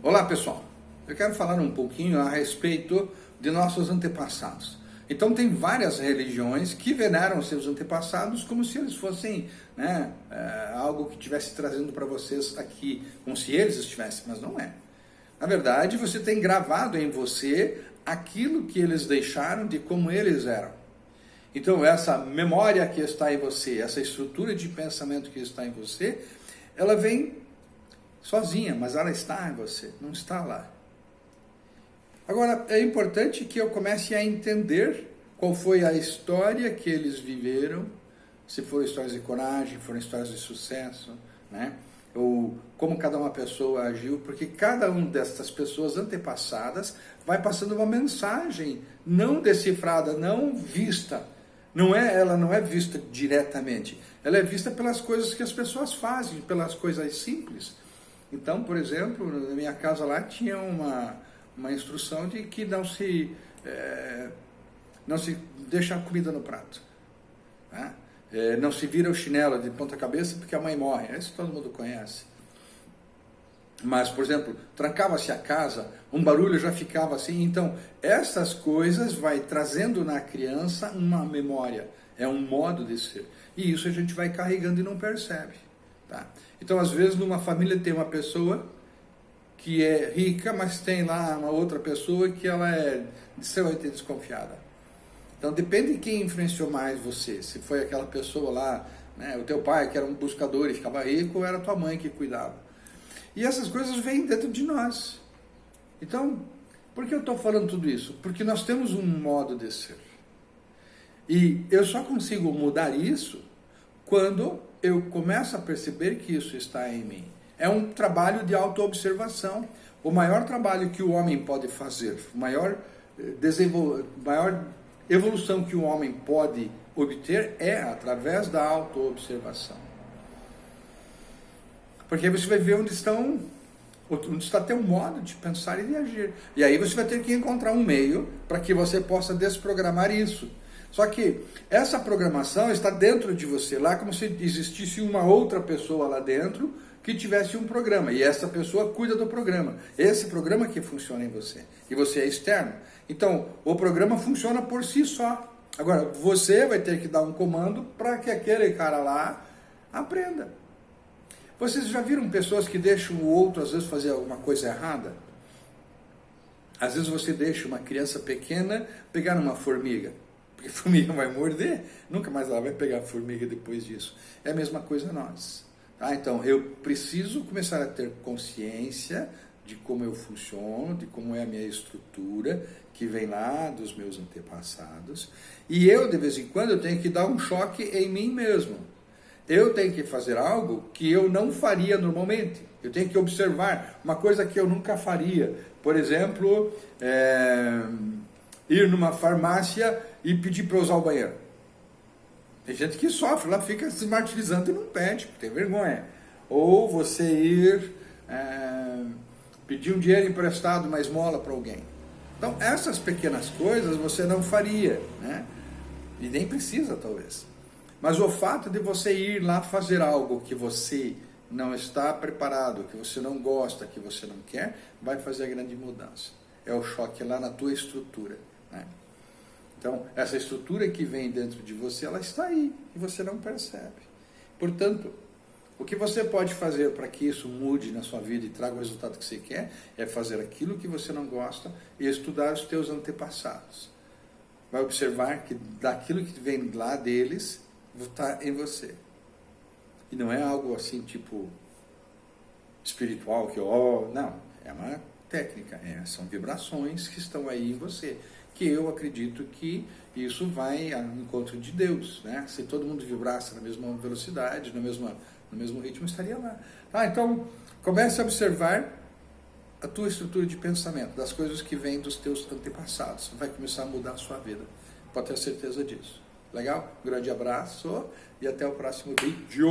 Olá pessoal, eu quero falar um pouquinho a respeito de nossos antepassados. Então tem várias religiões que veneram seus antepassados como se eles fossem né, é, algo que estivesse trazendo para vocês aqui, como se eles estivessem, mas não é. Na verdade, você tem gravado em você aquilo que eles deixaram de como eles eram. Então essa memória que está em você, essa estrutura de pensamento que está em você, ela vem sozinha, mas ela está em você, não está lá. Agora, é importante que eu comece a entender qual foi a história que eles viveram, se foram histórias de coragem, foram histórias de sucesso, né? ou como cada uma pessoa agiu, porque cada uma dessas pessoas antepassadas vai passando uma mensagem não decifrada, não vista. Não é, ela não é vista diretamente, ela é vista pelas coisas que as pessoas fazem, pelas coisas simples. Então, por exemplo, na minha casa lá tinha uma, uma instrução de que não se, é, não se deixa a comida no prato. Né? É, não se vira o chinelo de ponta cabeça porque a mãe morre. Isso todo mundo conhece. Mas, por exemplo, trancava-se a casa, um barulho já ficava assim. Então, essas coisas vai trazendo na criança uma memória, é um modo de ser. E isso a gente vai carregando e não percebe. Tá? Então, às vezes, numa família tem uma pessoa que é rica, mas tem lá uma outra pessoa que ela é extremamente desconfiada. Então, depende de quem influenciou mais você. Se foi aquela pessoa lá, né, o teu pai que era um buscador e ficava rico, ou era tua mãe que cuidava. E essas coisas vêm dentro de nós. Então, por que eu estou falando tudo isso? Porque nós temos um modo de ser. E eu só consigo mudar isso quando eu começo a perceber que isso está em mim. É um trabalho de autoobservação. O maior trabalho que o homem pode fazer, o maior, eh, desenvol... maior evolução que o homem pode obter é através da autoobservação. Porque você vai ver onde estão, onde está teu modo de pensar e de agir. E aí você vai ter que encontrar um meio para que você possa desprogramar isso. Só que essa programação está dentro de você, lá como se existisse uma outra pessoa lá dentro que tivesse um programa, e essa pessoa cuida do programa. Esse programa que funciona em você, e você é externo. Então, o programa funciona por si só. Agora, você vai ter que dar um comando para que aquele cara lá aprenda. Vocês já viram pessoas que deixam o outro, às vezes, fazer alguma coisa errada? Às vezes você deixa uma criança pequena pegar uma formiga. Porque formiga vai morder, nunca mais ela vai pegar formiga depois disso. É a mesma coisa nós. Tá? Então, eu preciso começar a ter consciência de como eu funciono, de como é a minha estrutura, que vem lá dos meus antepassados. E eu, de vez em quando, eu tenho que dar um choque em mim mesmo. Eu tenho que fazer algo que eu não faria normalmente. Eu tenho que observar uma coisa que eu nunca faria. Por exemplo, é ir numa farmácia e pedir para usar o banheiro. Tem gente que sofre, lá fica se martirizando e não pede, tem vergonha. Ou você ir é, pedir um dinheiro emprestado, uma esmola para alguém. Então, essas pequenas coisas você não faria, né? E nem precisa, talvez. Mas o fato de você ir lá fazer algo que você não está preparado, que você não gosta, que você não quer, vai fazer a grande mudança. É o choque lá na tua estrutura. Então, essa estrutura que vem dentro de você, ela está aí e você não percebe. Portanto, o que você pode fazer para que isso mude na sua vida e traga o resultado que você quer é fazer aquilo que você não gosta e estudar os teus antepassados. Vai observar que daquilo que vem lá deles está em você. E não é algo assim tipo espiritual que ó, oh, não, é uma técnica, é, são vibrações que estão aí em você que eu acredito que isso vai ao encontro de Deus. Né? Se todo mundo vibrasse na mesma velocidade, no mesmo, no mesmo ritmo, estaria lá. Ah, então, comece a observar a tua estrutura de pensamento, das coisas que vêm dos teus antepassados. Vai começar a mudar a sua vida. Pode ter certeza disso. Legal? Grande abraço e até o próximo vídeo.